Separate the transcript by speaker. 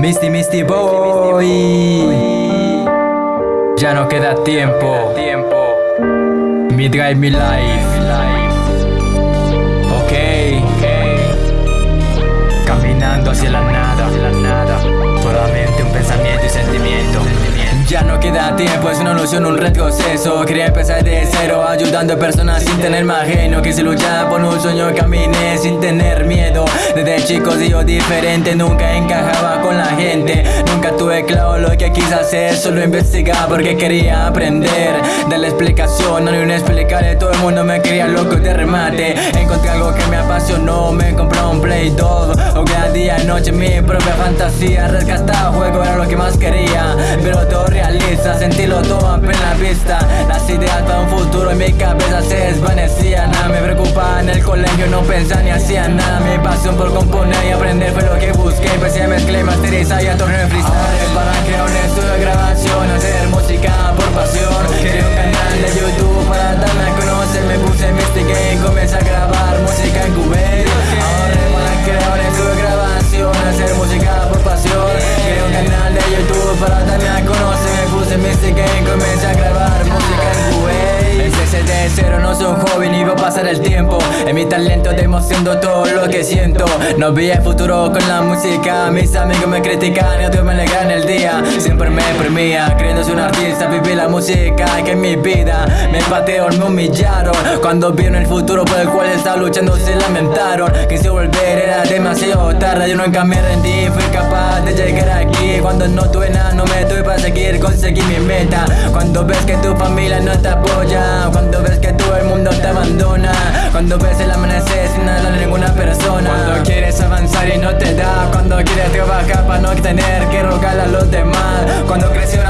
Speaker 1: Misty Misty Boy. Ya no queda tiempo. Mi Drive Mi Life queda tiempo, es una ilusión, un retroceso. Quería empezar de cero, ayudando a personas sin tener más ajeno Quise luchar por un sueño, caminé sin tener miedo. Desde chico yo diferente, nunca encajaba con la gente. Nunca tuve claro lo que quise hacer, solo investigar porque quería aprender. De la explicación, no ni un explicarle, todo el mundo me quería loco de remate. Encontré algo que me apasionó, me compré un Play 2 a día y noche mi propia fantasía Rescatar juego era lo que más quería. Pero todo sentirlo todo a plena vista. Las ideas para un futuro en mi cabeza se desvanecían. Nada me preocupaba en el colegio, no pensaba ni hacía nada. Mi pasión por componer y aprender fue lo que busqué. Empecé a mezclar masterizar y a torneo en freestyle. Para crear un estudio de grabación, hacer música por pasión pasar el tiempo. En mi talento demostrando todo lo que siento. No vi el futuro con la música. Mis amigos me critican y otros me alegran el día. Siempre me deprimía creyéndose un artista. Viví la música que en mi vida Me patearon, me humillaron. Cuando vieron el futuro por el cual estaba luchando se lamentaron. Quise volver, era demasiado tarde. Yo nunca me rendí, fui capaz de llegar aquí. Cuando no tuve nada, no me tuve para seguir Conseguir mi meta. Cuando ves que tu familia no te apoya Cuando ves que todo el mundo no te da. Cuando quieres trabajar para no tener que rogar a los demás. Cuando creció